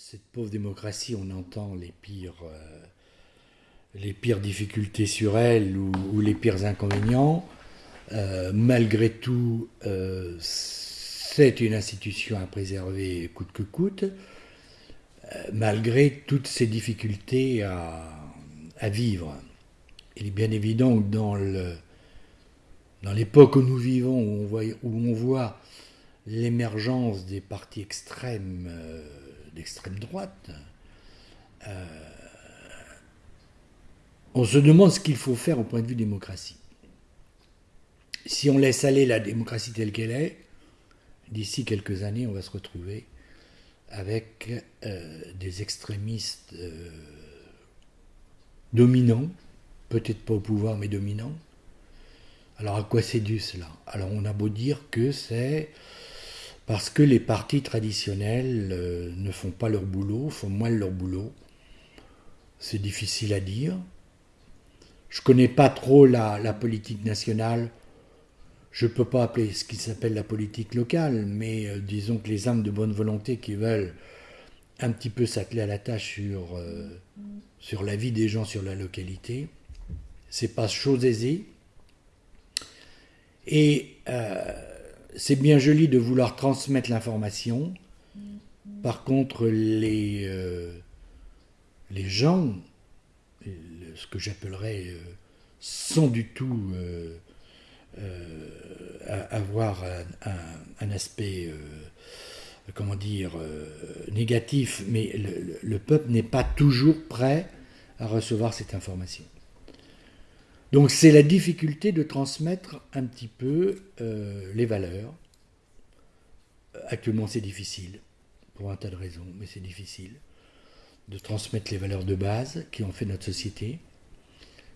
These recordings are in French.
cette pauvre démocratie, on entend les pires, euh, les pires difficultés sur elle ou, les pires inconvénients. Euh, malgré tout, euh, c'est une institution à préserver coûte que coûte, malgré toutes ces difficultés à, vivre. Il est bien évident que dans l'époque où nous vivons, où on voit l'émergence des partis extrêmes d'extrême droite, euh, on se demande ce qu'il faut faire au point de vue démocratie. Si on laisse aller la démocratie telle qu'elle est, d'ici quelques années, on va se retrouver avec euh, des extrémistes euh, dominants, peut-être pas au pouvoir, mais dominants. Alors à quoi c'est dû cela? Alors on a beau dire que c'est parce que les partis traditionnels euh, ne font pas leur boulot, font moins leur boulot. C'est difficile à dire. Je ne connais pas trop la, politique nationale. Je ne peux pas appeler ce qui s'appelle la politique locale, mais euh, disons que les âmes de bonne volonté qui veulent un petit peu s'atteler à la tâche sur, euh, sur la vie des gens sur la localité, c'est pas chose aisée. Et c'est bien joli de vouloir transmettre l'information. Par contre, les, euh, les gens, ce que j'appellerais, euh, sans du tout euh, avoir un, aspect, comment dire, négatif, mais le peuple n'est pas toujours prêt à recevoir cette information. Donc c'est la difficulté de transmettre un petit peu euh, les valeurs. Actuellement c'est difficile, pour un tas de raisons, mais c'est difficile de transmettre les valeurs de base qui ont fait notre société.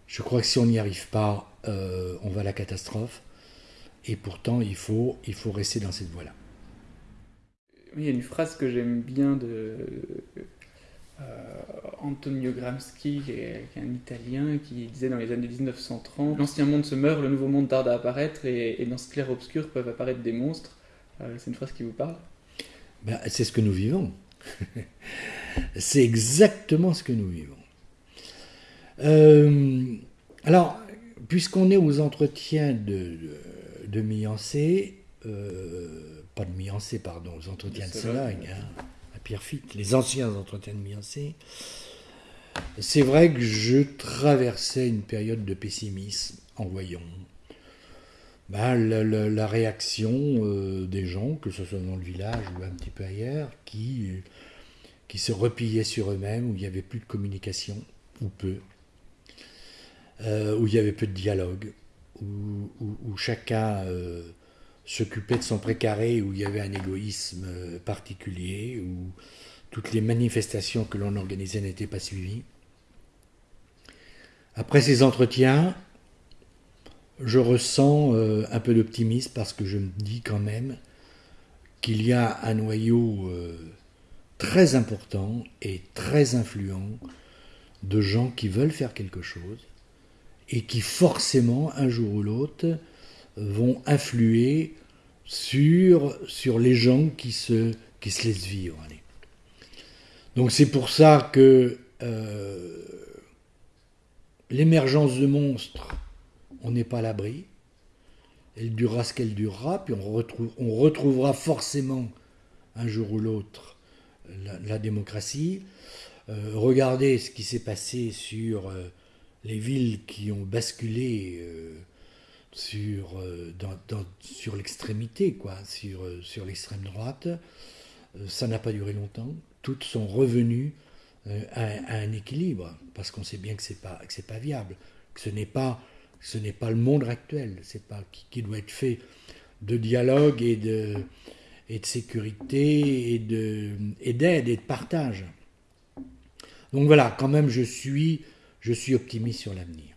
Je crois que si on n'y arrive pas, euh, on va à la catastrophe. Et pourtant, il faut, il faut rester dans cette voie-là. Il y a une phrase que j'aime bien de, Antonio Gramsci, qui est, un Italien, qui disait dans les années 1930 L'ancien monde se meurt, le nouveau monde tarde à apparaître, et, dans ce clair-obscur peuvent apparaître des monstres. Euh, c'est une phrase qui vous parle? Ben, C'est ce que nous vivons. c'est exactement ce que nous vivons. Euh, alors, puisqu'on est aux entretiens de, de, Miancé, pas de Miancé, pardon, aux entretiens de, Sologne, hein, Pierrefitte, les anciens entretiens de Miancé, c'est vrai que je traversais une période de pessimisme en voyant ben, la, réaction euh, des gens, que ce soit dans le village ou un petit peu ailleurs, qui, se repliaient sur eux-mêmes, où il n'y avait plus de communication, ou peu, euh, où il y avait peu de dialogue, où, chacun euh, s'occupait de son précaré, où il y avait un égoïsme particulier, où toutes les manifestations que l'on organisait n'étaient pas suivies. Après ces entretiens, je ressens euh, un peu d'optimisme parce que je me dis quand même qu'il y a un noyau euh, très important et très influent de gens qui veulent faire quelque chose et qui forcément, un jour ou l'autre, vont influer sur, les gens qui se, qui se laissent vivre. Donc c'est pour ça que euh, l'émergence de monstres, on n'est pas à l'abri. Elle durera ce qu'elle durera, puis on, retrouve, on retrouvera forcément un jour ou l'autre la, démocratie. Euh, regardez ce qui s'est passé sur euh, les villes qui ont basculé sur, l'extrémité, quoi, sur, l'extrême droite. Ça n'a pas duré longtemps. Toutes sont revenues à, un équilibre, parce qu'on sait bien que c'est pas que c'est pas viable, que ce n'est pas le monde actuel, c'est pas qui, doit être fait de dialogue et de sécurité et de et d'aide et de partage. Donc voilà, quand même, je suis optimiste sur l'avenir.